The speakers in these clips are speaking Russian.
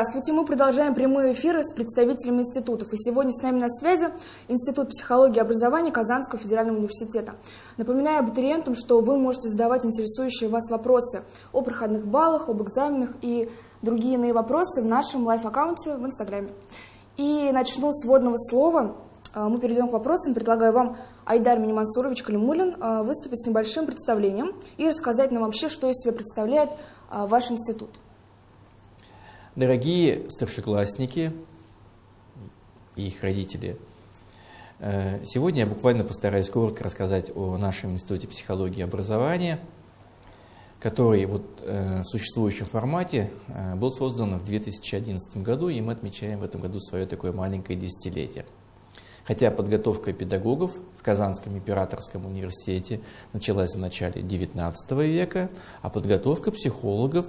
Здравствуйте, мы продолжаем прямые эфиры с представителями институтов. И сегодня с нами на связи Институт психологии и образования Казанского федерального университета. Напоминаю абитуриентам, что вы можете задавать интересующие вас вопросы о проходных баллах, об экзаменах и другие иные вопросы в нашем лайф-аккаунте в Инстаграме. И начну с вводного слова. А, мы перейдем к вопросам. Предлагаю вам, Айдар Минимансурович Калимулин, а, выступить с небольшим представлением и рассказать нам вообще, что из себя представляет а, ваш институт. Дорогие старшеклассники и их родители, э, сегодня я буквально постараюсь коротко рассказать о нашем Институте психологии и образования, который вот э, в существующем формате э, был создан в 2011 году, и мы отмечаем в этом году свое такое маленькое десятилетие. Хотя подготовка педагогов в Казанском императорском университете началась в начале XIX века, а подготовка психологов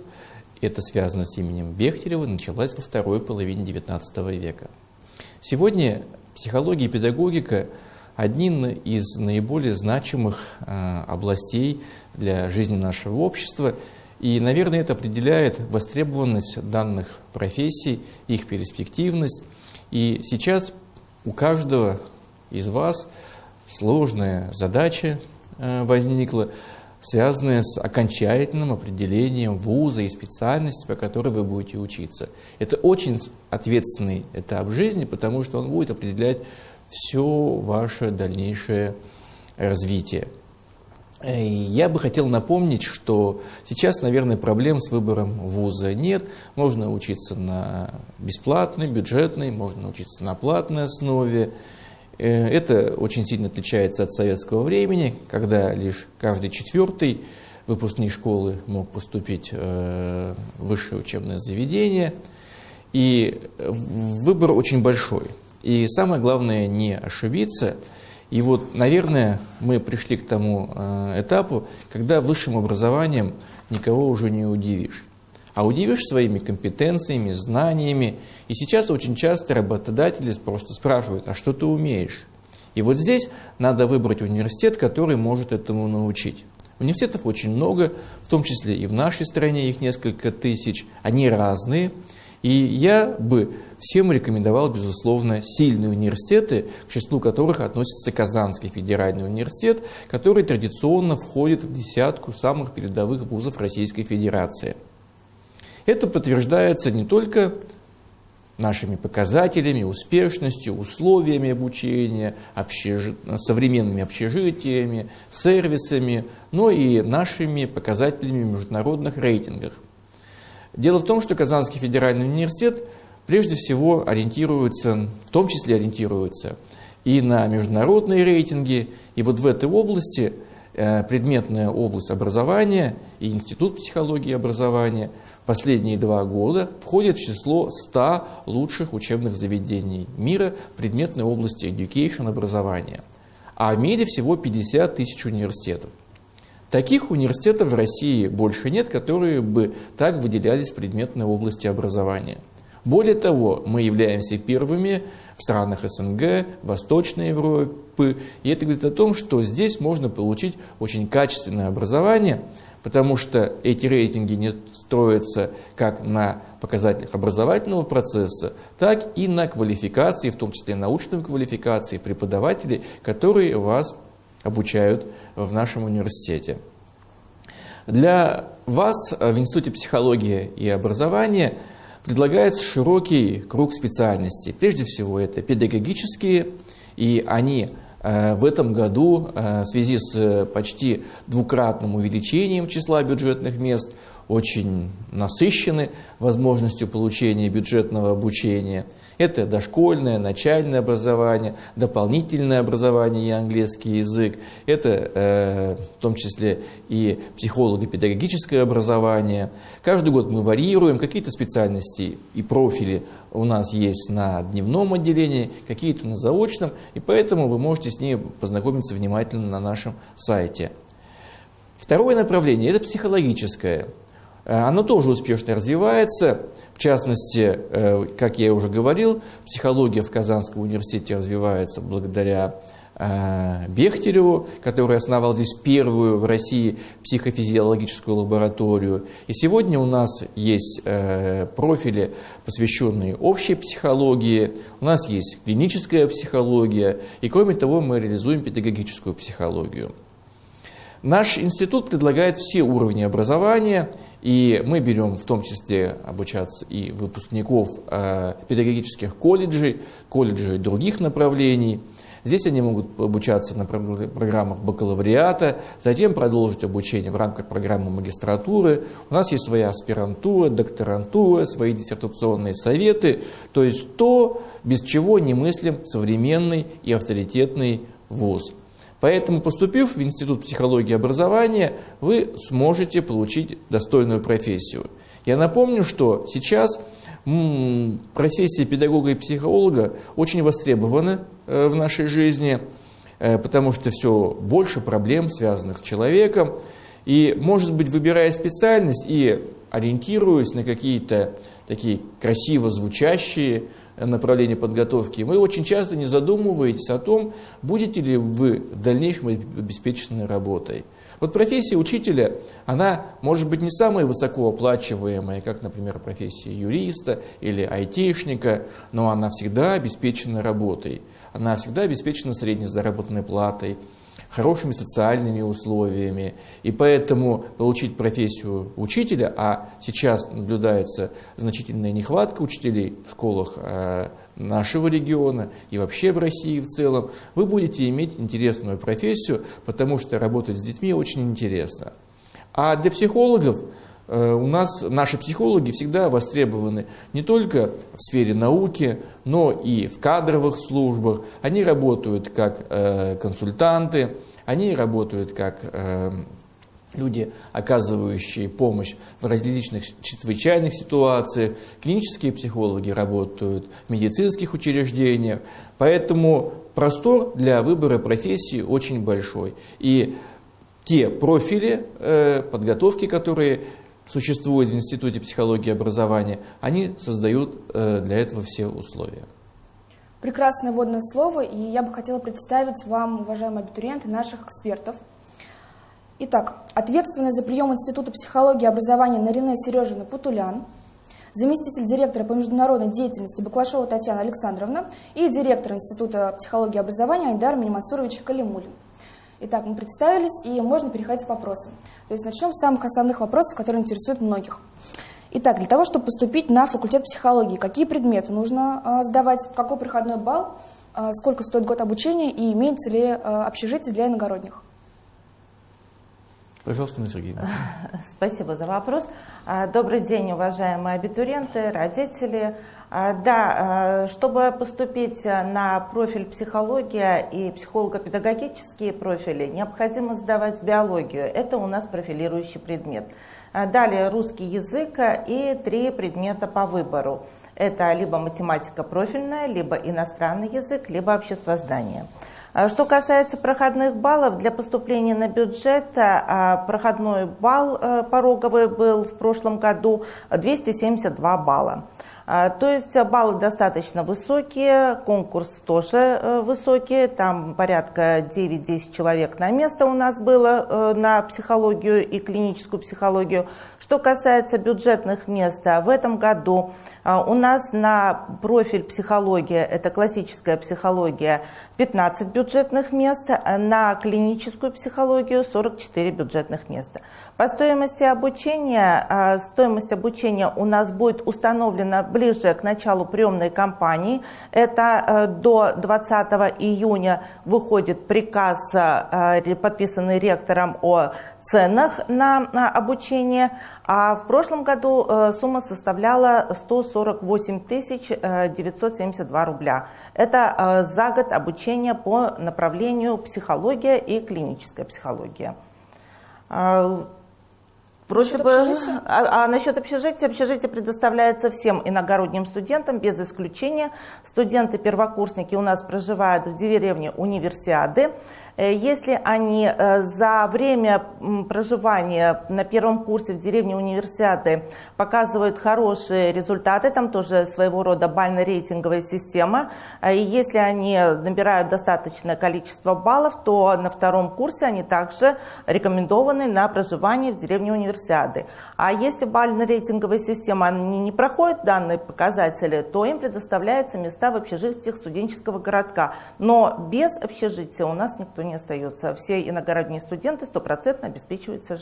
это связано с именем Бехтерева, началась во второй половине XIX века. Сегодня психология и педагогика – одни из наиболее значимых а, областей для жизни нашего общества, и, наверное, это определяет востребованность данных профессий, их перспективность. И сейчас у каждого из вас сложная задача а, возникла – связанные с окончательным определением вуза и специальности, по которой вы будете учиться. Это очень ответственный этап жизни, потому что он будет определять все ваше дальнейшее развитие. И я бы хотел напомнить, что сейчас, наверное, проблем с выбором вуза нет. Можно учиться на бесплатной, бюджетной, можно учиться на платной основе. Э, это очень сильно отличается от советского времени, когда лишь каждый четвертый выпускник школы мог поступить э, в высшее учебное заведение. И выбор очень большой. И самое главное не ошибиться. И вот, наверное, мы пришли к тому э, этапу, когда высшим образованием никого уже не удивишь а удивишь своими компетенциями, знаниями. И сейчас очень часто работодатели просто спрашивают, а что ты умеешь? И вот здесь надо выбрать университет, который может этому научить. Университетов очень много, в том числе и в нашей стране их несколько тысяч. Они разные. И я бы всем рекомендовал, безусловно, сильные университеты, к числу которых относится Казанский федеральный университет, который традиционно входит в десятку самых передовых вузов Российской Федерации. Это подтверждается не только нашими показателями, успешностью, условиями обучения, общеж... современными общежитиями, сервисами, но и нашими показателями в международных рейтингах. Дело в том, что Казанский федеральный университет прежде всего ориентируется, в том числе ориентируется и на международные рейтинги, и вот в этой области э, предметная область образования и Институт психологии и образования – последние два года входит в число 100 лучших учебных заведений мира в предметной области education образования. А в мире всего 50 тысяч университетов. Таких университетов в России больше нет, которые бы так выделялись в предметной области образования. Более того, мы являемся первыми в странах СНГ, Восточной Европы, и это говорит о том, что здесь можно получить очень качественное образование, потому что эти рейтинги не строятся как на показателях образовательного процесса, так и на квалификации, в том числе научной квалификации преподавателей, которые вас обучают в нашем университете. Для вас в Институте психологии и образования предлагается широкий круг специальностей. Прежде всего это педагогические, и они Э, в этом году э, в связи с э, почти двукратным увеличением числа бюджетных мест очень насыщены возможностью получения бюджетного обучения. Это дошкольное, начальное образование, дополнительное образование и английский язык. Это э, в том числе и психолого-педагогическое образование. Каждый год мы варьируем, какие-то специальности и профили у нас есть на дневном отделении, какие-то на заочном, и поэтому вы можете с ними познакомиться внимательно на нашем сайте. Второе направление – это психологическое. Э, оно тоже успешно развивается. В частности, э, как я уже говорил, психология в Казанском университете развивается благодаря э, Бехтереву, который основал здесь первую в России психофизиологическую лабораторию. И сегодня у нас есть профили, посвященные общей психологии, у нас есть клиническая психология, и кроме того мы реализуем педагогическую психологию. Наш институт предлагает все уровни образования, и мы берем в том числе обучаться и выпускников э, педагогических колледжей, колледжей других направлений. Здесь они могут обучаться на программах бакалавриата, затем продолжить обучение в рамках программы магистратуры. У нас есть своя аспирантура, докторантура, свои диссертационные советы, то есть то, без чего не мыслим современный и авторитетный ВУЗ. Поэтому, поступив в Институт психологии и образования, вы сможете получить достойную профессию. Я напомню, что сейчас профессия педагога и психолога очень востребована э, в нашей жизни, э, потому что все больше проблем, связанных с человеком. И, может быть, выбирая специальность и ориентируясь на какие-то такие красиво звучащие направления подготовки, вы очень часто не задумываетесь о том, будете ли вы в дальнейшем обеспечены работой. Вот профессия учителя, она может быть не самая высокооплачиваемая, как, например, профессия юриста или айтишника, но она всегда обеспечена работой. Она всегда обеспечена средней заработной платой, хорошими социальными условиями. И поэтому получить профессию учителя, а сейчас наблюдается значительная нехватка учителей в школах э, нашего региона и вообще в России в целом, вы будете иметь интересную профессию, потому что работать с детьми очень интересно. А для психологов у нас наши психологи всегда востребованы не только в сфере науки, но и в кадровых службах. Они работают как э, консультанты, они работают как э, люди, оказывающие помощь в различных чрезвычайных ситуациях. Клинические психологи работают в медицинских учреждениях. Поэтому простор для выбора профессии очень большой. И те профили э, подготовки, которые существуют в Институте психологии и образования, они создают э, для этого все условия. Прекрасное вводное слово, и я бы хотела представить вам, уважаемые абитуриенты, наших экспертов – Итак, ответственный за прием Института психологии и образования Нарине Сережина Путулян, заместитель директора по международной деятельности Баклашова Татьяна Александровна и директор Института психологии и образования Айдар Минимансурович Калимулин. Итак, мы представились, и можно переходить к вопросам. То есть начнем с самых основных вопросов, которые интересуют многих. Итак, для того, чтобы поступить на факультет психологии, какие предметы нужно э, сдавать, какой проходной балл, э, сколько стоит год обучения и имеется ли э, общежитие для иногородних? Пожалуйста, Сергеевна. Спасибо за вопрос. Добрый день, уважаемые абитуриенты, родители. А, да, а, чтобы поступить на профиль психология и психолого-педагогические профили, необходимо сдавать биологию. Это у нас профилирующий предмет. Далее русский язык и три предмета по выбору. Это либо математика профильная, либо иностранный язык, либо обществознание. А что касается проходных баллов, для поступления на бюджет а, проходной балл э, пороговый был в прошлом году 272 балла. А, то есть баллы достаточно высокие, конкурс тоже э, высокий, там порядка 9-10 человек на место у нас было э, на психологию и клиническую психологию. Что касается бюджетных мест, в этом году у нас на профиль психология, это классическая психология, 15 бюджетных мест, на клиническую психологию 44 бюджетных места. По стоимости обучения, а, стоимость обучения у нас будет установлена ближе к началу приемной кампании. Это э, до 20 июня выходит приказ, э, подписанный ректором о ценах на обучение, а в прошлом году э, сумма составляла 148 972 рубля. Это за год обучения по направлению психология и клиническая психология. Вроде бы, а, а насчет общежития, общежитие предоставляется всем иногородним студентам, без исключения. Студенты-первокурсники у нас проживают в деревне Универсиады. Если они за время проживания на первом курсе в деревне универсиады показывают хорошие результаты, там тоже своего рода бально-рейтинговая система, и если они набирают достаточное количество баллов, то на втором курсе они также рекомендованы на проживание в деревне универсиады. А если бально-рейтинговая система не, не проходит данные показатели, то им предоставляются места в общежитиях студенческого городка. Но без общежития у нас никто не остается. Все иногородние студенты стопроцентно обеспечиваются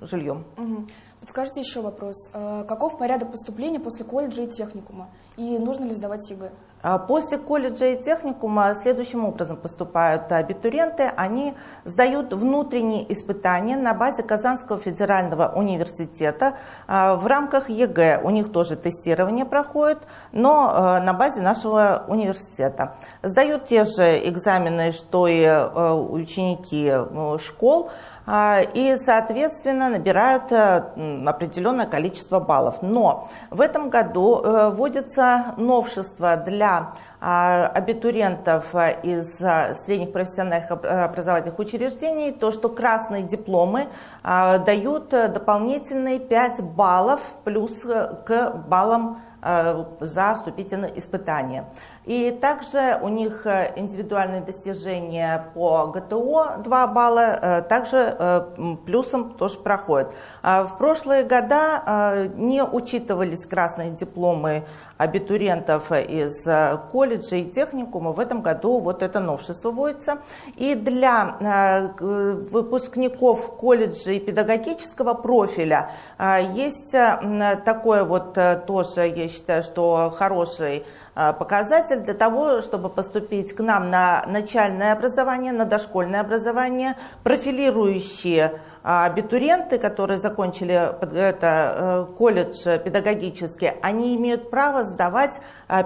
жильем. Угу. Подскажите еще вопрос. Э, каков порядок поступления после колледжа и техникума? И нужно ли сдавать ЕГЭ? А после колледжа и техникума следующим образом поступают абитуриенты. Они сдают внутренние испытания на базе Казанского федерального университета. А, в рамках ЕГЭ у них тоже тестирование проходит, но а, на базе нашего университета. Сдают те же экзамены, что и ученики школ. А, и, соответственно, набирают э, определенное количество баллов. Но в этом году э, вводится новшество для а, абитуриентов из а, средних профессиональных образовательных учреждений, то, что красные дипломы дают дополнительные 5 баллов плюс к баллам за вступительные испытания. И также у них э, индивидуальные достижения по ГТО 2 балла, э, также э, плюсом тоже проходят. А в прошлые года не учитывались красные дипломы абитуриентов из колледжа и техникума. В этом году вот это новшество вводится. И для выпускников колледжа и педагогического профиля есть такое вот тоже, я считаю, что хороший показатель для того, чтобы поступить к нам на начальное образование, на дошкольное образование, профилирующие э, абитуриенты, которые закончили это, э, колледж педагогический, они имеют право сдавать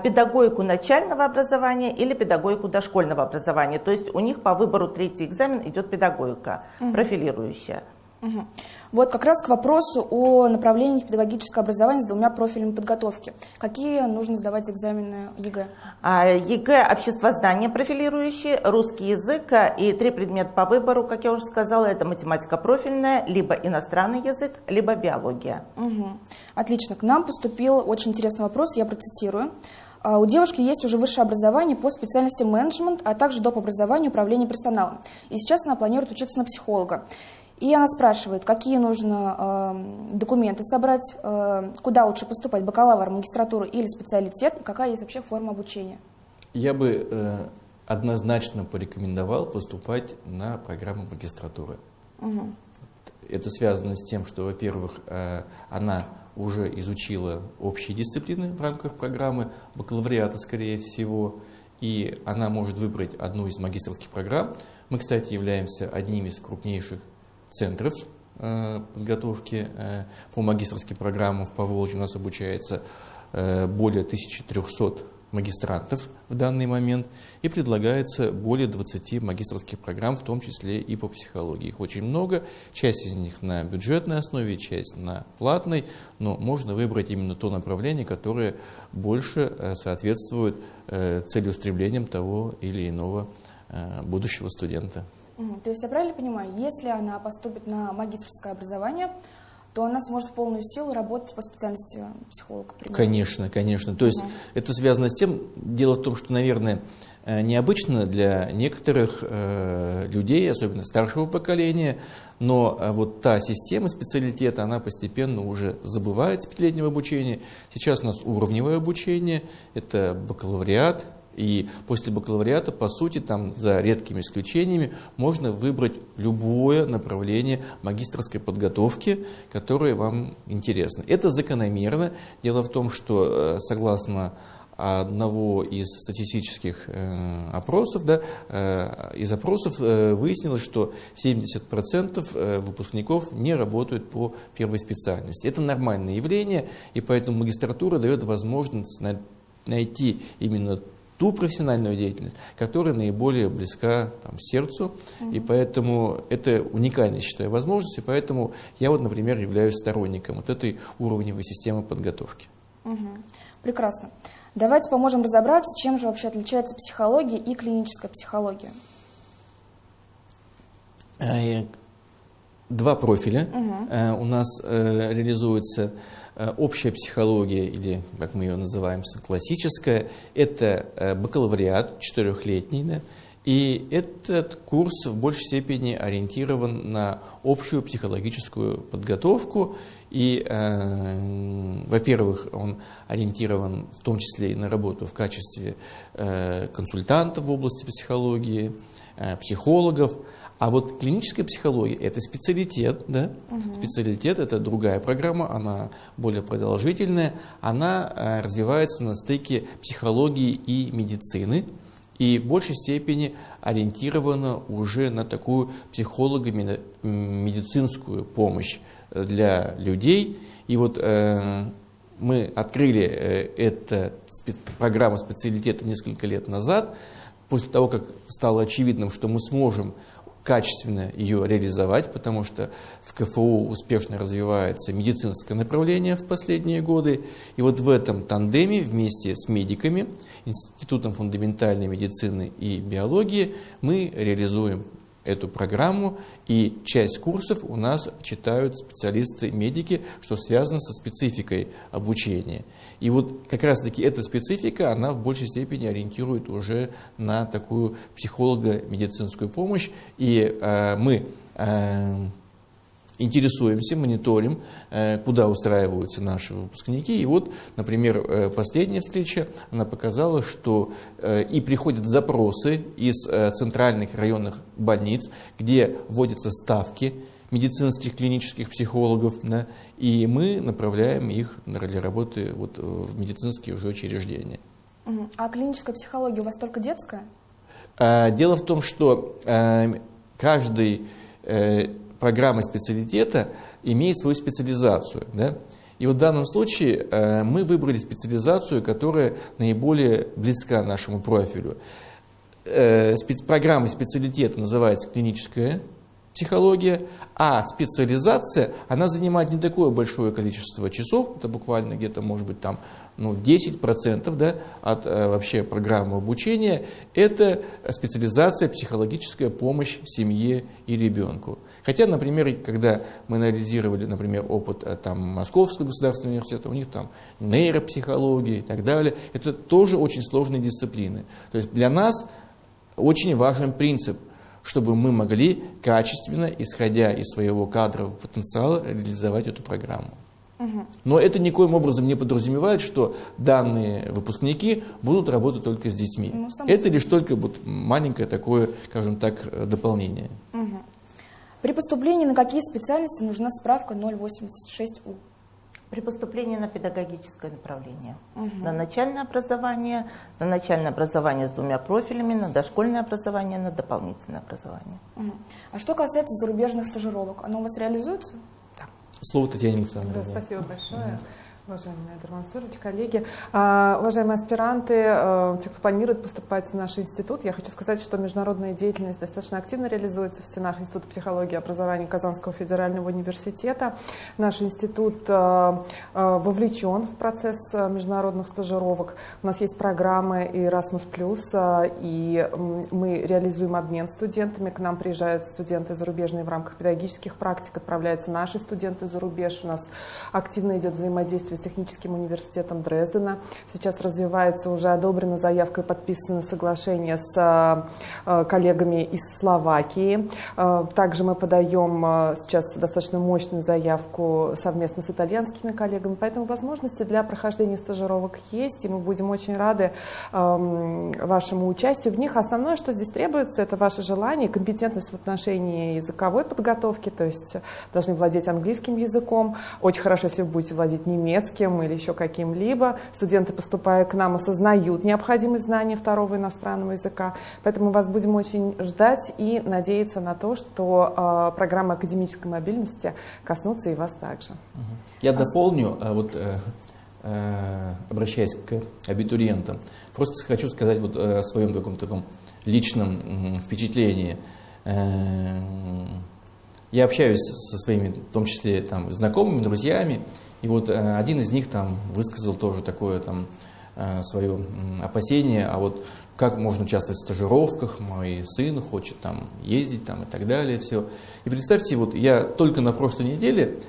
педагогику начального образования или педагогику дошкольного образования. То есть у них по выбору третий экзамен идет педагогика, угу. профилирующая. Угу. Вот как раз к вопросу о направлении педагогического образования с двумя профилями подготовки. Какие нужно сдавать экзамены ЕГЭ? А, ЕГЭ – обществознание профилирующий, русский язык и три предмета по выбору, как я уже сказала, это математика профильная, либо иностранный язык, либо биология. Угу. Отлично. К нам поступил очень интересный вопрос, я процитирую. А, у девушки есть уже высшее образование по специальности менеджмент, а также доп. образование управления персоналом. И сейчас она планирует учиться на психолога. И она спрашивает, какие нужно э, документы собрать, э, куда лучше поступать, бакалавр, магистратуру или специалитет, какая есть вообще форма обучения. Я бы э, однозначно порекомендовал поступать на программу магистратуры. Угу. Это связано с тем, что, во-первых, э, она уже изучила общие дисциплины в рамках программы бакалавриата, скорее всего, и она может выбрать одну из магистрских программ. Мы, кстати, являемся одним из крупнейших центров э, подготовки э, по магистрским программам в Поволжье. У нас обучается э, более 1300 магистрантов в данный момент и предлагается более 20 магистрских программ, в том числе и по психологии. Их очень много, часть из них на бюджетной основе, часть на платной, но можно выбрать именно то направление, которое больше соответствует целеустремлениям того или иного будущего студента. То есть я правильно понимаю, если она поступит на магистрское образование, то она сможет в полную силу работать по специальности психолога? Примерно. Конечно, конечно. То есть угу. это связано с тем, дело в том, что, наверное, э, необычно для некоторых э, людей, особенно старшего поколения, но э, вот та система специалитета, она постепенно уже забывает пятилетнего обучения. Сейчас у нас уровневое обучение, это бакалавриат, и после бакалавриата, по сути, там, за редкими исключениями, можно выбрать любое направление магистрской подготовки, которое вам интересно. Это закономерно. Дело в том, что, э, согласно одного из статистических э, опросов, да, э, из опросов выяснилось, что 70% э, выпускников не работают по первой специальности. Это нормальное явление, и поэтому магистратура дает возможность найти именно ту профессиональную деятельность, которая наиболее близка там, сердцу. Угу. И поэтому это уникальная, считаю, возможность. И поэтому я вот, например, являюсь сторонником вот этой уровневой системы подготовки. Угу. Прекрасно. Давайте поможем разобраться, чем же вообще отличается психология и клиническая психология. два профиля. Угу. У нас реализуется общая психология, или, как мы ее называем, классическая. Это бакалавриат четырехлетний, да, и этот курс в большей степени ориентирован на общую психологическую подготовку. И, э, во-первых, он ориентирован в том числе и на работу в качестве э, консультантов в области психологии, э, психологов. А вот клиническая психология – это специалитет, да? Угу. Специалитет – это другая программа, она более продолжительная, она э, развивается на стыке психологии и медицины и в большей степени ориентирована уже на такую психолого-медицинскую помощь э, для людей. И вот э, мы открыли э, эту программу специалитета несколько лет назад, после того, как стало очевидным, что мы сможем качественно ее реализовать, потому что в КФУ успешно развивается медицинское направление в последние годы. И вот в этом тандеме вместе с медиками, Институтом фундаментальной медицины и биологии мы реализуем эту программу, и часть курсов у нас читают специалисты-медики, что связано со спецификой обучения. И вот как раз-таки эта специфика, она в большей степени ориентирует уже на такую психолого-медицинскую помощь, и э, мы э, интересуемся, мониторим, э, куда устраиваются наши выпускники. И вот, например, э, последняя встреча, она показала, что э, и приходят запросы из центральных районных больниц, где вводятся ставки медицинских клинических психологов, да, и мы направляем их для работы вот в медицинские уже учреждения. А клиническая психология у вас только детская? Дело в том, что каждый программа специалитета имеет свою специализацию. Да? И вот в данном случае э, мы выбрали специализацию, которая наиболее близка нашему профилю. Э, программа специалитета называется клиническая психология, а специализация, она занимает не такое большое количество часов, это буквально где-то, может быть, там, ну, 10% да, от э, вообще программы обучения, это специализация психологическая помощь семье и ребенку. Хотя, например, когда мы анализировали, например, опыт э, там, Московского государственного университета, у них там нейропсихология и так далее, это тоже очень сложные дисциплины. То есть для нас очень важен принцип, чтобы мы могли качественно, исходя из своего кадрового потенциала, реализовать эту программу. Но это никоим образом не подразумевает, что данные выпускники будут работать только с детьми. Ну, это лишь только вот маленькое такое, скажем так, дополнение. Угу. При поступлении на какие специальности нужна справка 086У? При поступлении на педагогическое направление. Угу. На начальное образование, на начальное образование с двумя профилями, на дошкольное образование, на дополнительное образование. Угу. А что касается зарубежных стажировок, оно у вас реализуется? Да. Слово Татьяне Александровне. Да, спасибо большое. Угу. Уважаемый Айдар Мансурович, коллеги, а, уважаемые аспиранты, э, те, кто планирует поступать в наш институт, я хочу сказать, что международная деятельность достаточно активно реализуется в стенах Института психологии и образования Казанского федерального университета. Наш институт э, э, вовлечен в процесс международных стажировок. У нас есть программы Erasmus+, и мы реализуем обмен студентами. К нам приезжают студенты зарубежные в рамках педагогических практик, отправляются наши студенты за рубеж. У нас активно идет взаимодействие с техническим университетом Дрездена. Сейчас развивается, уже одобрена заявка и подписано соглашение с э, э, коллегами из Словакии. Э, также мы подаем сейчас достаточно мощную заявку совместно с итальянскими коллегами, поэтому возможности для прохождения стажировок есть, и мы будем очень рады эм, вашему участию в них. Основное, что здесь требуется, это ваше желание, компетентность в отношении языковой подготовки, то есть должны владеть английским языком. Очень хорошо, если вы будете владеть немецким, немецким или еще каким-либо. Студенты, поступая к нам, осознают необходимость знания второго иностранного языка. Поэтому вас будем очень ждать и надеяться на то, что э, программы академической мобильности коснутся и вас также. Я дополню, а вот, э, э, обращаясь к абитуриентам, просто хочу сказать вот э, о своем каком-то таком личном впечатлении. Я общаюсь со своими, в том числе там, знакомыми, друзьями, и вот э, один из них там высказал тоже такое там свое опасение, а вот как можно участвовать в стажировках, мой сын хочет там ездить там и так далее, все. И представьте, вот я только на прошлой неделе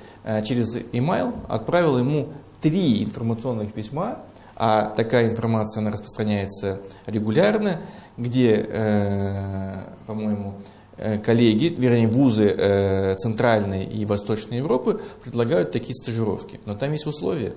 через email отправил ему три информационных письма, а такая информация она распространяется регулярно, где, э, по-моему, э, коллеги, вернее, вузы э, Центральной и Восточной Европы предлагают такие стажировки. Но там есть условия.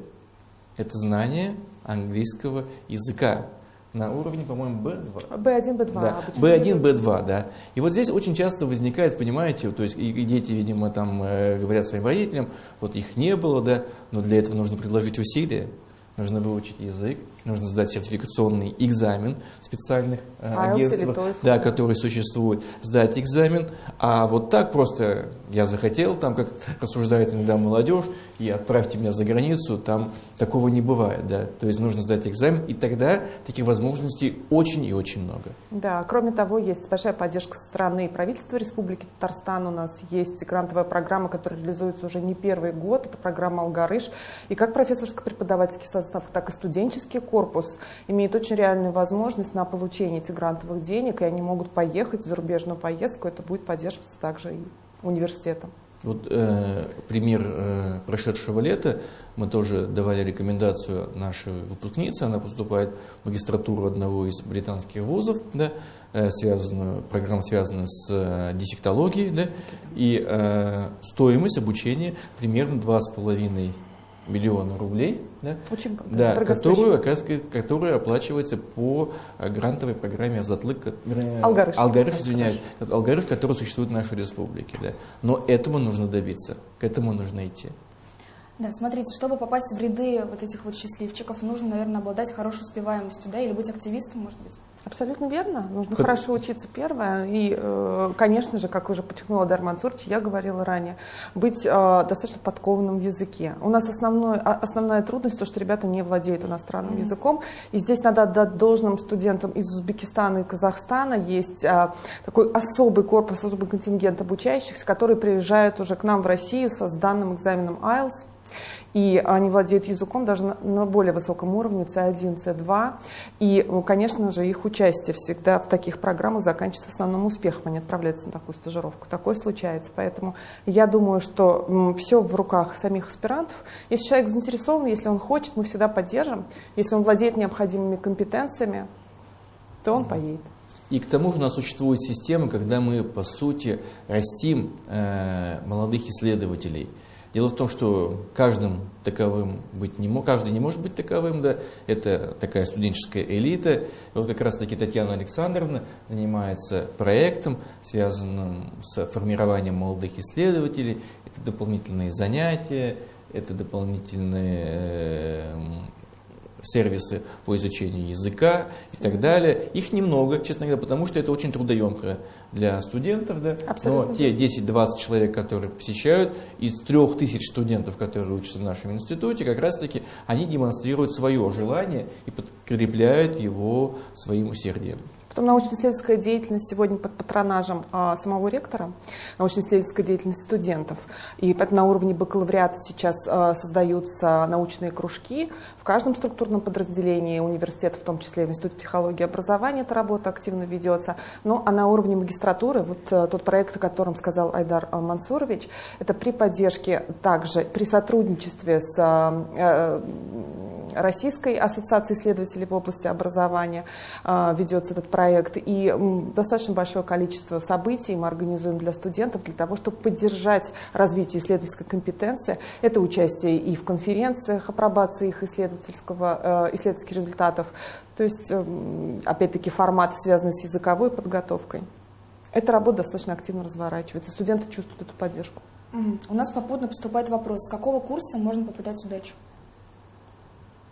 Это знание английского языка на уровне, по-моему, B2. B1, B2. Да. B1, B2, да. И вот здесь очень часто возникает, понимаете, то есть и дети, видимо, там э, говорят своим родителям, вот их не было, да, но для этого нужно предложить усилия нужно выучить язык, нужно сдать сертификационный экзамен специальных э, агентствах, да, которые существуют, сдать экзамен. А вот так просто я захотел, там, как рассуждает иногда молодежь, и отправьте меня за границу, там такого не бывает. Да. То есть нужно сдать экзамен, и тогда таких возможностей очень и очень много. Да, кроме того, есть большая поддержка со стороны правительства Республики Татарстан. У нас есть грантовая программа, которая реализуется уже не первый год. Это программа «Алгарыш». И как профессорско-преподавательский состав, так и студенческий корпус имеет очень реальную возможность на получение этих грантовых денег, и они могут поехать в зарубежную поездку. Это будет поддерживаться также и университетом. Вот э, пример э, прошедшего лета, мы тоже давали рекомендацию нашей выпускнице, она поступает в магистратуру одного из британских вузов, да, э, связанную, программа связана с э, дефектологией, да, и э, стоимость обучения примерно 2,5 миллиона рублей, да, Очень да, которую, которая оплачивается по э, грантовой программе «Затлык», Алгарыш, Алгарыш, извиняюсь, Алгарыш, который существует в нашей республике. Да. Но этого нужно добиться, к этому нужно идти. Да, смотрите, чтобы попасть в ряды вот этих вот счастливчиков, нужно, наверное, обладать хорошей успеваемостью, да, или быть активистом, может быть? Абсолютно верно. Нужно как... хорошо учиться первое. И, э, конечно же, как уже подчеркнула Дарман Цурч, я говорила ранее, быть э, достаточно подкованным в языке. У нас основной, основная трудность то, что ребята не владеют иностранным mm-hmm. языком. И здесь надо отдать должным студентам из Узбекистана и Казахстана. Есть э, такой особый корпус, особый контингент обучающихся, которые приезжают уже к нам в Россию со сданным экзаменом IELTS и они владеют языком даже на, более высоком уровне, C1, C2. И, ну, конечно же, их участие всегда в таких программах заканчивается основным успехом. Они отправляются на такую стажировку. Такое случается. Поэтому я думаю, что все в руках самих аспирантов. Если человек заинтересован, если он хочет, мы всегда поддержим. Если он владеет необходимыми компетенциями, то он поедет. И к тому же у нас существует система, когда мы, по сути, растим э, молодых исследователей – Дело в том, что каждым таковым быть не может, каждый не может быть таковым, да, это такая студенческая элита. И вот как раз таки Татьяна Александровна занимается проектом, связанным с формированием молодых исследователей. Это дополнительные занятия, это дополнительные э, сервисы по изучению языка и так далее. Их немного, честно говоря, потому что это очень трудоемко для студентов. Да? Абсолютно. Но те 10-20 человек, которые посещают, из 3000 студентов, которые учатся в нашем институте, как раз-таки они демонстрируют свое желание и подкрепляют его своим усердием. Потом научно-исследовательская деятельность сегодня под патронажем а, самого ректора, научно-исследовательская деятельность студентов. И на уровне бакалавриата сейчас а, создаются научные кружки. В каждом структурном подразделении университета, в том числе в Институте психологии и образования, эта работа активно ведется. Ну, а на уровне магистратуры, вот а, тот проект, о котором сказал Айдар а, Мансурович, это при поддержке также, при сотрудничестве с а, Российской ассоциацией исследователей в области образования ведется этот проект. И достаточно большое количество событий мы организуем для студентов для того, чтобы поддержать развитие исследовательской компетенции. Это участие и в конференциях, апробации их исследовательского, э, исследовательских результатов. То есть, эм, опять-таки, формат, связанный с языковой подготовкой. Эта работа достаточно активно разворачивается. Студенты чувствуют эту поддержку. У нас попутно поступает вопрос, с какого курса можно попытать удачу?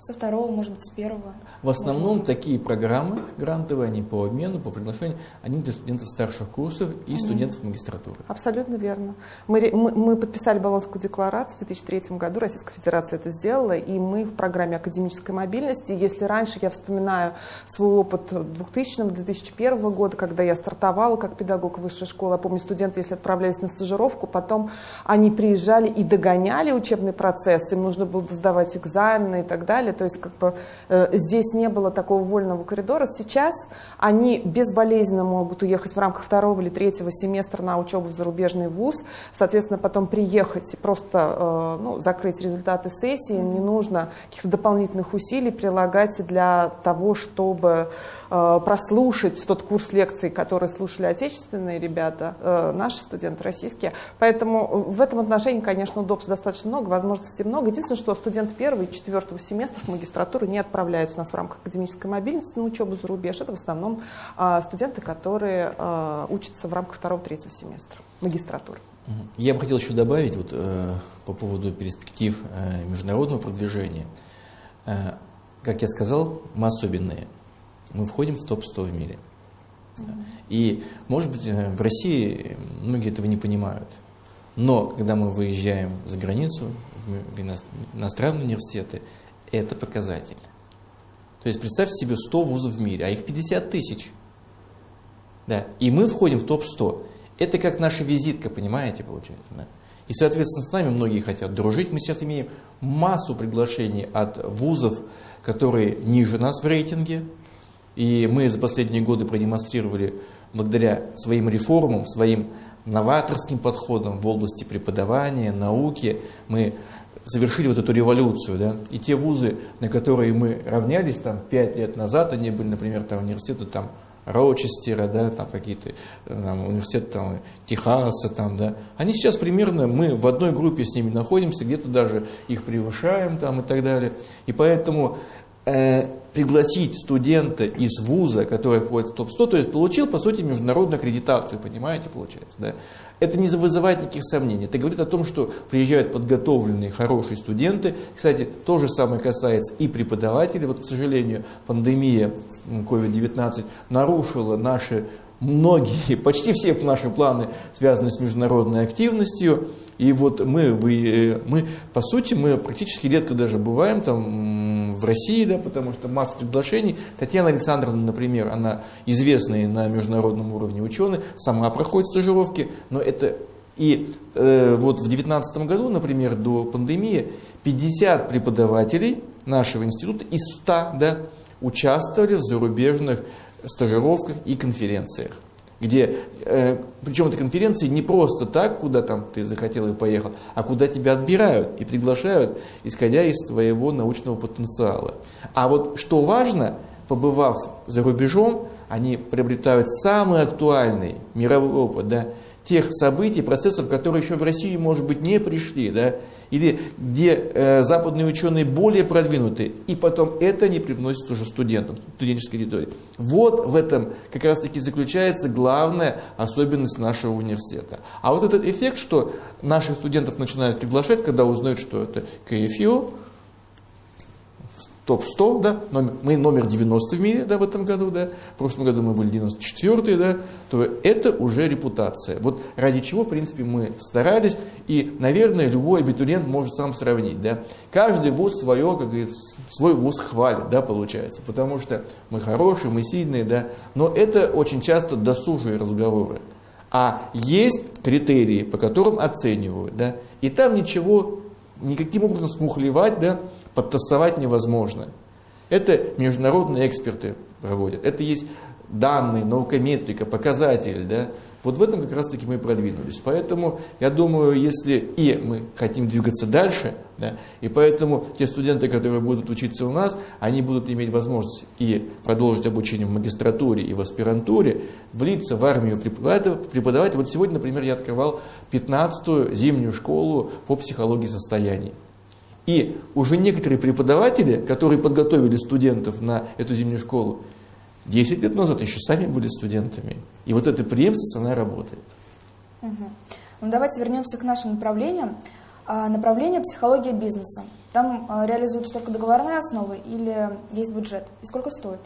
Со второго, может быть, с первого. В основном может, такие программы грантовые, они по обмену, по приглашению, они для студентов старших курсов и студентов магистратуры. Абсолютно верно. Мы, мы, мы подписали Болонскую декларацию в 2003 году, Российская Федерация это сделала, и мы в программе академической мобильности, если раньше я вспоминаю свой опыт 2000-2001 года, когда я стартовала как педагог высшей школы, я помню, студенты, если отправлялись на стажировку, потом они приезжали и догоняли учебный процесс, им нужно было сдавать экзамены и так далее, то есть как бы э, здесь не было такого вольного коридора. Сейчас они безболезненно могут уехать в рамках второго или третьего семестра на учебу в зарубежный вуз, соответственно, потом приехать и просто э, ну, закрыть результаты сессии, им не нужно каких-то дополнительных усилий прилагать для того, чтобы прослушать тот курс лекций, который слушали отечественные ребята, э, наши студенты российские. Поэтому в этом отношении, конечно, удобств достаточно много, возможностей много. Единственное, что студенты первого и четвертого семестров магистратуры не отправляются у нас в рамках академической мобильности на учебу за рубеж. Это в основном э, студенты, которые э, учатся в рамках второго-третьего семестра магистратуры. Я бы хотел еще добавить вот, э, по поводу перспектив э, международного продвижения. Э, как я сказал, мы особенные. Мы входим в топ-100 в мире. И, может быть, э, в России многие этого не понимают. Но когда мы выезжаем за границу, в иностранные университеты, это показатель. То есть представьте себе 100 вузов в мире, а их 50 тысяч. Да. И мы входим в топ-100. Это как наша визитка, понимаете, получается. Да? И, соответственно, с нами многие хотят дружить. Мы сейчас имеем массу приглашений от вузов, которые ниже нас в рейтинге. И мы за последние годы продемонстрировали, благодаря своим реформам, своим новаторским подходам в области преподавания, науки, мы завершили вот эту революцию. Да? И те вузы, на которые мы равнялись там, пять лет назад, они были, например, там, университеты там, Роучестера, да, там какие-то там, университеты там, Техаса, там, да, они сейчас примерно, мы в одной группе с ними находимся, где-то даже их превышаем там, и так далее. И поэтому э, пригласить студента из вуза, который входит в топ-100, то есть получил, по сути, международную аккредитацию, понимаете, получается, да, это не вызывает никаких сомнений. Это говорит о том, что приезжают подготовленные, хорошие студенты. Кстати, то же самое касается и преподавателей. Вот, к сожалению, пандемия COVID-19 нарушила наши многие, почти все наши планы, связанные с международной активностью. И вот мы, вы, мы, по сути, мы практически редко даже бываем там в России, да, потому что масса приглашений. Татьяна Александровна, например, она известная на международном уровне ученый, сама проходит стажировки, но это и э, вот в 2019 году, например, до пандемии, 50 преподавателей нашего института из 100 да, участвовали в зарубежных стажировках и конференциях где, э, причем эти конференции не просто так, куда там ты захотел и поехал, а куда тебя отбирают и приглашают, исходя из твоего научного потенциала. А вот что важно, побывав за рубежом, они приобретают самый актуальный мировой опыт, да, тех событий, процессов, которые еще в Россию, может быть, не пришли, да, или где э, западные ученые более продвинуты, и потом это не привносит уже студентам, студенческой аудитории. Вот в этом как раз таки заключается главная особенность нашего университета. А вот этот эффект, что наших студентов начинают приглашать, когда узнают, что это КФЮ, топ-100, да, номер, мы номер 90 в мире, да, в этом году, да, в прошлом году мы были 94 да, то это уже репутация. Вот ради чего, в принципе, мы старались, и, наверное, любой абитуриент может сам сравнить, да. Каждый вуз свое, как говорится, свой вуз хвалит, да, получается, потому что мы хорошие, мы сильные, да, но это очень часто досужие разговоры. А есть критерии, по которым оценивают, да, и там ничего, никаким образом смухлевать, да, подтасовать невозможно. Это международные эксперты проводят. Это есть данные, наукометрика, показатели. Да? Вот в этом как раз таки мы продвинулись. Поэтому я думаю, если и мы хотим двигаться дальше, да, и поэтому те студенты, которые будут учиться у нас, они будут иметь возможность и продолжить обучение в магистратуре и в аспирантуре, влиться в армию преподавать. Вот сегодня, например, я открывал 15-ю зимнюю школу по психологии состояний. И уже некоторые преподаватели, которые подготовили студентов на эту зимнюю школу, 10 лет назад еще сами были студентами. И вот эта преемственность, она работает. Угу. Ну, давайте вернемся к нашим направлениям. А, направление психология бизнеса. Там а, реализуются только договорные основы или есть бюджет? И сколько стоит?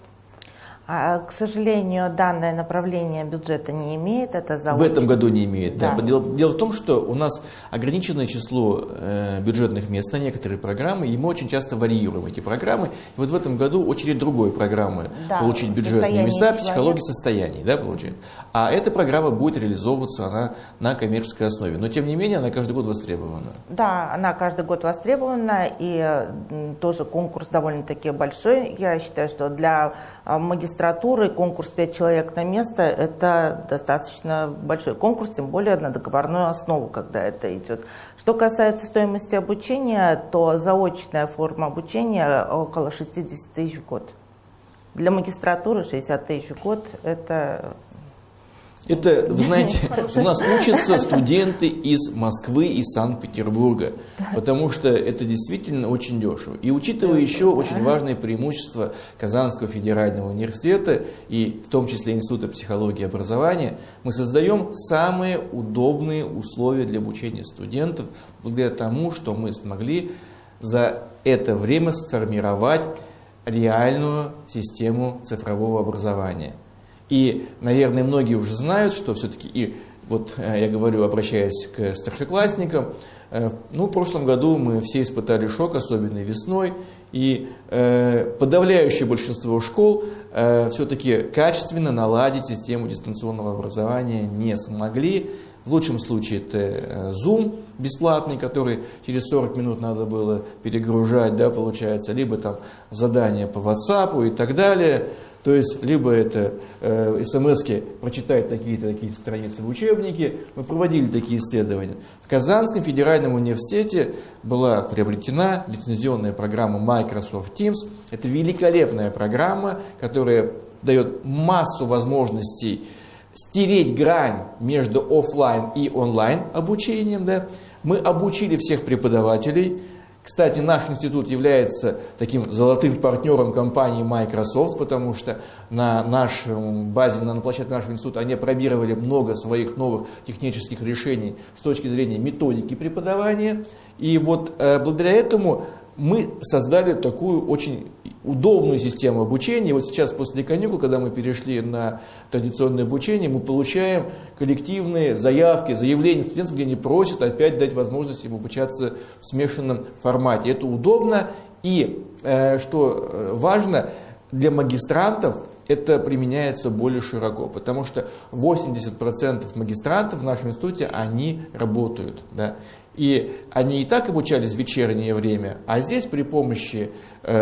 А, к сожалению, данное направление бюджета не имеет. Это заочно. В этом году не имеет. Да. Да. Дело, дело в том, что у нас ограниченное число э, бюджетных мест на некоторые программы, и мы очень часто варьируем эти программы. И вот в этом году очередь другой программы Да, получить бюджетные места, человека. психология состояний, да, получается. А эта программа будет реализовываться она на коммерческой основе. Но тем не менее она каждый год востребована. Да, она каждый год востребована, и тоже конкурс довольно-таки большой. Я считаю, что для а, магистратуры конкурс 5 человек на место – это достаточно большой конкурс, тем более на договорную основу, когда это идет. Что касается стоимости обучения, то заочная форма обучения около 60 тысяч в год. Для магистратуры 60 тысяч в год – это Это, вы знаете, у нас учатся студенты из Москвы и Санкт-Петербурга, потому что это действительно очень дешево. И учитывая еще очень важное преимущество Казанского федерального университета и в том числе Института психологии и образования, мы создаем самые удобные условия для обучения студентов, благодаря тому, что мы смогли за это время сформировать реальную систему цифрового образования. И, наверное, многие уже знают, что все-таки, и вот э, я говорю, обращаясь к старшеклассникам, э, ну, в прошлом году мы все испытали шок, особенно весной, и э, подавляющее большинство школ э, все-таки качественно наладить систему дистанционного образования не смогли. В лучшем случае это э, Zoom бесплатный, который через 40 минут надо было перегружать, да, получается, либо там задания по WhatsApp и так далее. То есть, либо это э, смс-ки прочитать такие-то такие страницы в учебнике. Мы проводили такие исследования. В Казанском федеральном университете была приобретена лицензионная программа Microsoft Teams. Это великолепная программа, которая дает массу возможностей стереть грань между офлайн и онлайн обучением. Да? Мы обучили всех преподавателей. Кстати, наш институт является таким золотым партнером компании Microsoft, потому что на нашем базе, на площадке нашего института они опробировали много своих новых технических решений с точки зрения методики преподавания. И вот э, благодаря этому мы создали такую очень удобную систему обучения. Вот сейчас после каникул, когда мы перешли на традиционное обучение, мы получаем коллективные заявки, заявления студентов, где они просят опять дать возможность им обучаться в смешанном формате. Это удобно и, э, что э, важно, для магистрантов это применяется более широко, потому что 80% магистрантов в нашем институте, они работают. Да? И они и так обучались в вечернее время, а здесь при помощи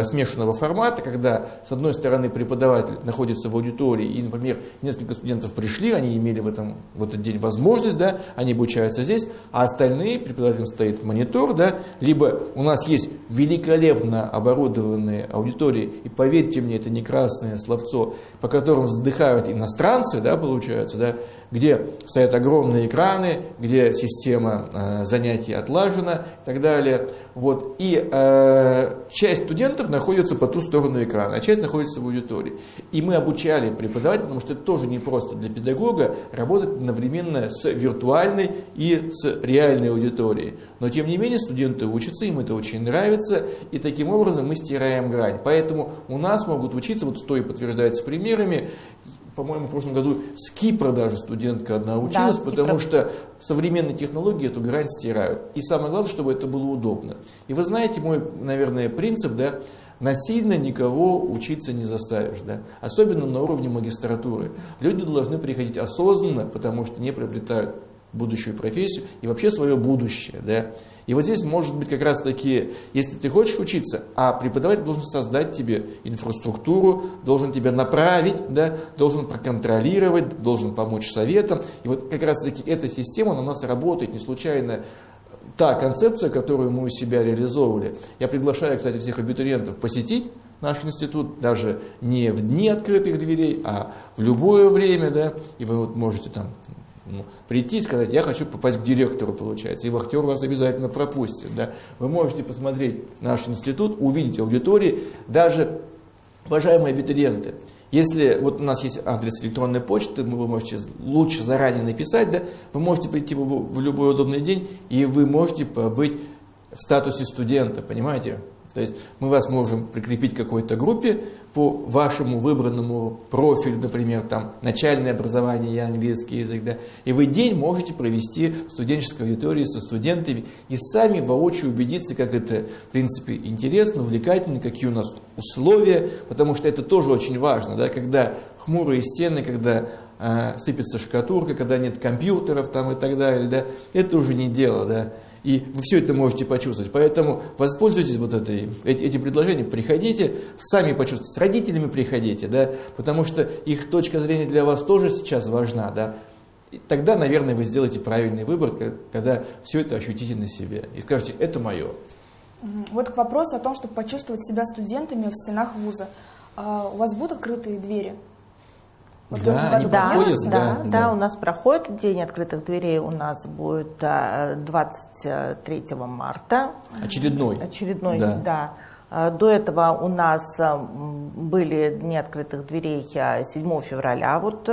смешанного формата, когда с одной стороны преподаватель находится в аудитории, и, например, несколько студентов пришли, они имели в, этом, в этот день возможность, да, они обучаются здесь, а остальные, преподавателем стоит монитор, да, либо у нас есть великолепно оборудованные аудитории, и поверьте мне, это не красное словцо, по которым вздыхают иностранцы, да, получается, да, где стоят огромные экраны, где система э, занятий отлажена и так далее. Вот. И э, часть студентов находится по ту сторону экрана, а часть находится в аудитории. И мы обучали преподавателей, потому что это тоже не просто для педагога работать одновременно с виртуальной и с реальной аудиторией. Но тем не менее студенты учатся, им это очень нравится, и таким образом мы стираем грань. Поэтому у нас могут учиться, вот что и подтверждается примерами, по-моему, в прошлом году с Кипра даже студентка одна училась, с потому Кипра. что современные технологии эту грань стирают. И самое главное, чтобы это было удобно. И вы знаете мой, наверное, принцип, да, насильно никого учиться не заставишь, да, особенно на уровне магистратуры. Люди должны приходить осознанно, потому что не приобретают будущую профессию и вообще свое будущее. Да? И вот здесь может быть как раз таки, если ты хочешь учиться, а преподаватель должен создать тебе инфраструктуру, должен тебя направить, да, должен проконтролировать, должен помочь советам. И вот как раз таки эта система на нас работает не случайно. Та концепция, которую мы у себя реализовывали, я приглашаю, кстати, всех абитуриентов посетить наш институт, даже не в дни открытых дверей, а в любое время, да, и вы вот можете там прийти и сказать, я хочу попасть к директору, получается, и вахтер вас обязательно пропустит. Да? Вы можете посмотреть наш институт, увидеть аудитории, даже, уважаемые абитуриенты, если вот у нас есть адрес электронной почты, вы можете лучше заранее написать, да, вы можете прийти в, в любой удобный день, и вы можете побыть в статусе студента, понимаете? То есть мы вас можем прикрепить к какой-то группе по вашему выбранному профилю, например, там начальное образование и английский язык, да, и вы день можете провести в студенческой аудитории со студентами и сами воочию убедиться, как это, в принципе, интересно, увлекательно, какие у нас условия, потому что это тоже очень важно, да, когда хмурые стены, когда э, сыпется шкатурка, когда нет компьютеров там и так далее, да, это уже не дело, да. И вы все это можете почувствовать. Поэтому воспользуйтесь вот этой, этим предложением, приходите, сами почувствуйте, с родителями приходите, да, потому что их точка зрения для вас тоже сейчас важна, да. И тогда, наверное, вы сделаете правильный выбор, когда все это ощутите на себе и скажете, это мое. Вот к вопросу о том, чтобы почувствовать себя студентами в стенах вуза. А у вас будут открытые двери? Вот да, они да, проходят, да, да, да, да, у нас проходит День открытых дверей, у нас будет 23 э, марта. Очередной. Очередной, да. да. Э, до этого у нас э, были дни открытых дверей 7 февраля, вот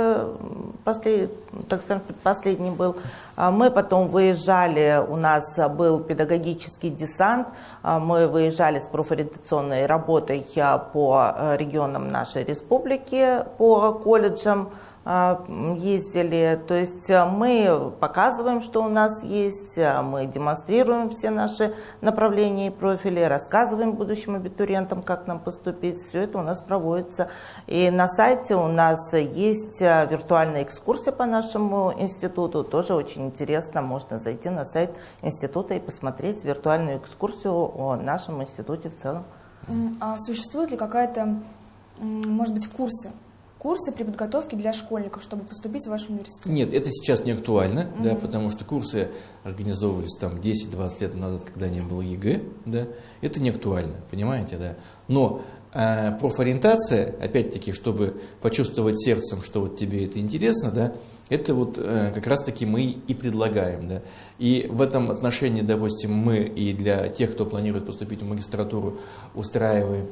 послед, так скажем, последний был. Мы потом выезжали, у нас был педагогический десант, мы выезжали с профориентационной работой по регионам нашей республики, по колледжам, ездили. То есть а, мы показываем, что у нас есть, а, мы демонстрируем все наши направления и профили, рассказываем будущим абитуриентам, как нам поступить. Все это у нас проводится. И на сайте у нас есть виртуальная экскурсия по нашему институту. Тоже очень интересно. Можно зайти на сайт института и посмотреть виртуальную экскурсию о нашем институте в целом. А существует ли какая-то, может быть, курсы курсы при подготовке для школьников, чтобы поступить в ваш университет? Нет, это сейчас не актуально, угу. да, потому что курсы организовывались там 10-20 лет назад, когда не было ЕГЭ, да, это не актуально, понимаете, да. Но э, профориентация, опять-таки, чтобы почувствовать сердцем, что вот тебе это интересно, да, это вот э, как раз-таки мы и предлагаем. Да. И в этом отношении, допустим, мы и для тех, кто планирует поступить в магистратуру, устраиваем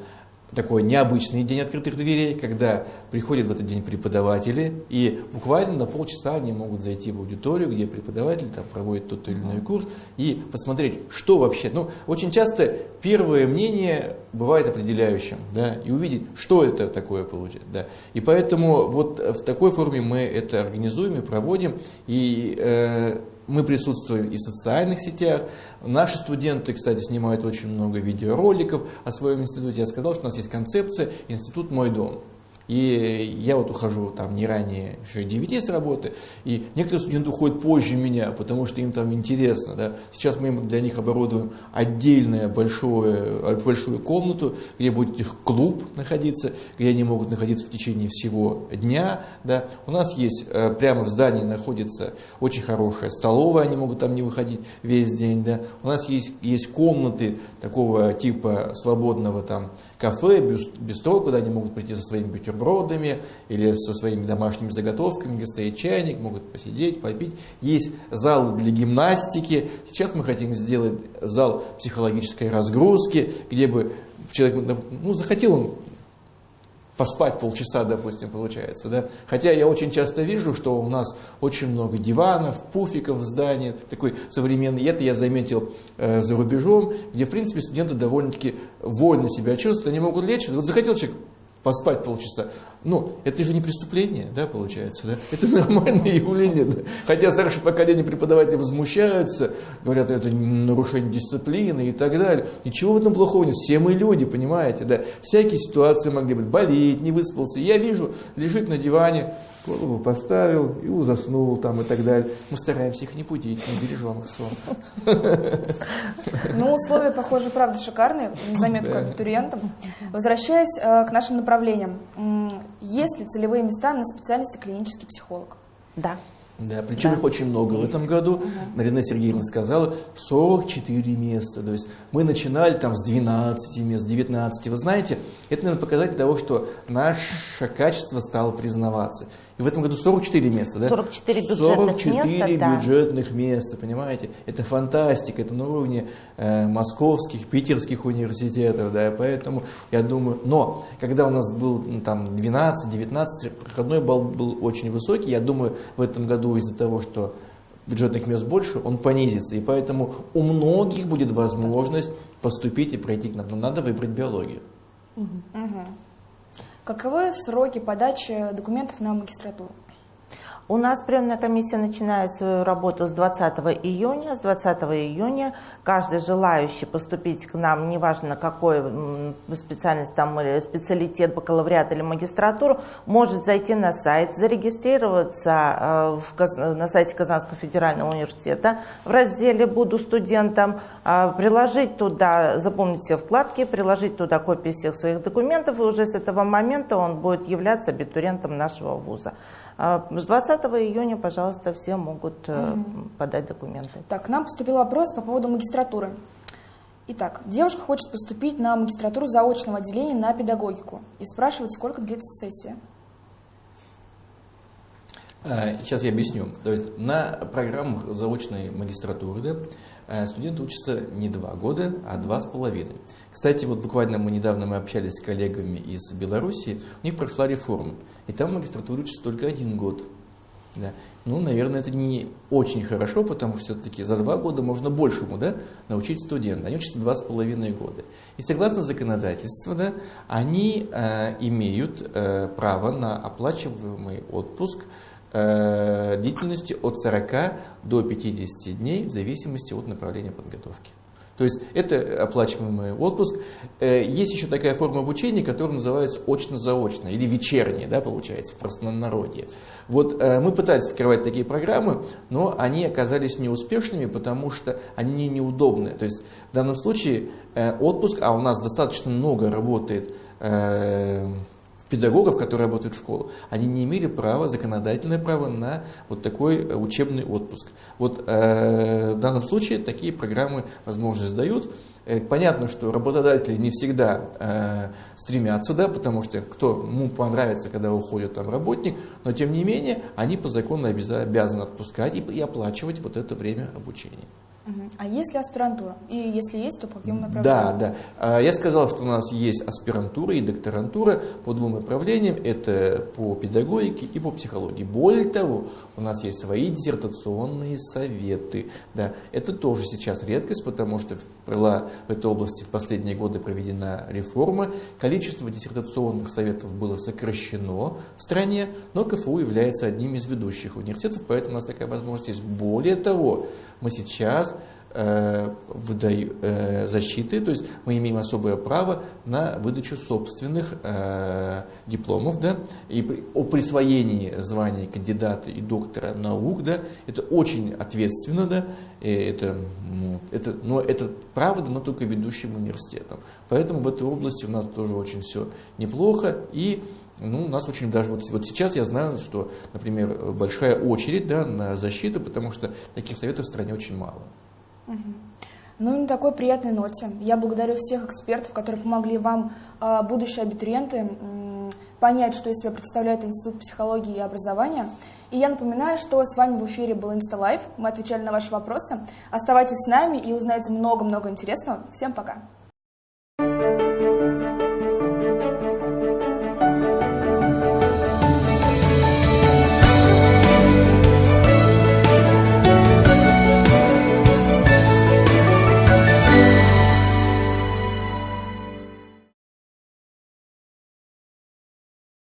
такой необычный день открытых дверей, когда приходят в этот день преподаватели, и буквально на полчаса они могут зайти в аудиторию, где преподаватель там проводит тот или иной курс, и посмотреть, что вообще. Ну, очень часто первое мнение бывает определяющим, да, и увидеть, что это такое получит. Да. И поэтому вот в такой форме мы это организуем и проводим, и э, мы присутствуем и в социальных сетях. Наши студенты, кстати, снимают очень много видеороликов о своем институте. Я сказал, что у нас есть концепция «Институт мой дом». И я вот ухожу там не ранее еще 9 с работы, и некоторые студенты уходят позже меня, потому что им там интересно. Да. Сейчас мы для них оборудуем отдельную большую, большую комнату, где будет их клуб находиться, где они могут находиться в течение всего дня. Да. У нас есть э, прямо в здании находится очень хорошая столовая, они могут там не выходить весь день. Да. У нас есть, есть комнаты такого типа свободного там кафе, бистро, куда они могут прийти со своими бутербродами или со своими домашними заготовками, где стоит чайник, могут посидеть, попить. Есть зал для гимнастики. Сейчас мы хотим сделать зал психологической разгрузки, где бы человек ну, захотел он поспать полчаса, допустим, получается. Да? Хотя я очень часто вижу, что у нас очень много диванов, пуфиков в здании, такой современный. И это я заметил э, за рубежом, где, в принципе, студенты довольно-таки вольно себя чувствуют, они могут лечь. Вот захотел человек поспать полчаса. Ну, это же не преступление, да, получается, да? Это нормальное явление, да? Хотя старшее поколение преподавателей возмущаются, говорят, это нарушение дисциплины и так далее. Ничего в этом плохого нет, все мы люди, понимаете, да? Всякие ситуации могли быть, болеть, не выспался. Я вижу, лежит на диване, голову поставил и заснул там и так далее. Мы стараемся их не будить, не бережем их сон. Ну, условия, похоже, правда шикарные, заметку абитуриентам. Возвращаясь э, к нашим направлениям, есть ли целевые места на специальности клинический психолог? Да. Да, причем да. их очень много в этом году. Угу. Марина Сергеевна сказала, 44 места. То есть мы начинали там с 12 мест, 19. Вы знаете, это, наверное, показатель того, что наше качество стало признаваться. И в этом году 44 места, да? 44 бюджетных 44 места, бюджетных да. места, понимаете? Это фантастика, это на уровне э, московских, питерских университетов, да, поэтому я думаю, но когда у нас был ну, там 12-19, проходной балл был очень высокий, я думаю, в этом году из-за того, что бюджетных мест больше, он понизится, и поэтому у многих будет возможность поступить и пройти к нам, но надо выбрать биологию. Угу. Каковы сроки подачи документов на магистратуру? У нас приемная комиссия начинает свою работу с 20 июня. С 20 июня каждый желающий поступить к нам, неважно какой специальность там или специалитет, бакалавриат или магистратуру, может зайти на сайт, зарегистрироваться э, на сайте Казанского федерального университета в разделе «Буду студентом», э, приложить туда, запомнить все вкладки, приложить туда копии всех своих документов, и уже с этого момента он будет являться абитуриентом нашего вуза. А, с 20 июня, пожалуйста, все могут угу. подать документы. Так, к нам поступил вопрос по поводу магистратуры. Итак, девушка хочет поступить на магистратуру заочного отделения на педагогику и спрашивает, сколько длится сессия. А, сейчас я объясню. То есть на программах заочной магистратуры да, э, студенты учатся не два года, а два с половиной. Кстати, вот буквально мы недавно мы общались с коллегами из Беларуси, у них прошла реформа. И там в магистратуре учится только один год. Да. Ну, наверное, это не очень хорошо, потому что все-таки за два года можно большему да, научить студента. Они учатся два с половиной года. И согласно законодательству, да, они э, имеют э, право на оплачиваемый отпуск э, длительностью от 40 до 50 дней в зависимости от направления подготовки. То есть это оплачиваемый отпуск. Э, есть еще такая форма обучения, которая называется очно-заочно или вечернее, да, получается, в простонародье. Вот э, мы пытались открывать такие программы, но они оказались неуспешными, потому что они неудобны. То есть в данном случае э, отпуск, а у нас достаточно много работает педагогов, которые работают в школу, они не имели права, законодательное право на вот такой э, учебный отпуск. Вот э, в данном случае такие программы возможность дают. Э, понятно, что работодатели не всегда э, стремятся, да, потому что кто ему понравится, когда уходит там работник, но тем не менее они по закону обязаны отпускать и, и оплачивать вот это время обучения. А есть ли аспирантура? И если есть, то по каким направлениям? Да, да. Я сказал, что у нас есть аспирантура и докторантура по двум направлениям. Это по педагогике и по психологии. Более того, у нас есть свои диссертационные советы. Да, это тоже сейчас редкость, потому что была в этой области в последние годы проведена реформа. Количество диссертационных советов было сокращено в стране, но КФУ является одним из ведущих университетов, поэтому у нас такая возможность есть. Более того, мы сейчас э, выдаю, э, защиты, то есть мы имеем особое право на выдачу собственных э, дипломов, да, и при, о присвоении званий кандидата и доктора наук, да, это очень ответственно, да, это, это, но это право дано только ведущим университетам. Поэтому в этой области у нас тоже очень все неплохо, и ну, у нас очень даже вот, вот сейчас я знаю, что, например, большая очередь да, на защиту, потому что таких советов в стране очень мало. Ну и на такой приятной ноте я благодарю всех экспертов, которые помогли вам, а, будущие абитуриенты, понять, что из себя представляет Институт психологии и образования. И я напоминаю, что с вами в эфире был InstaLife. Мы отвечали на ваши вопросы. Оставайтесь с нами и узнаете много-много интересного. Всем пока!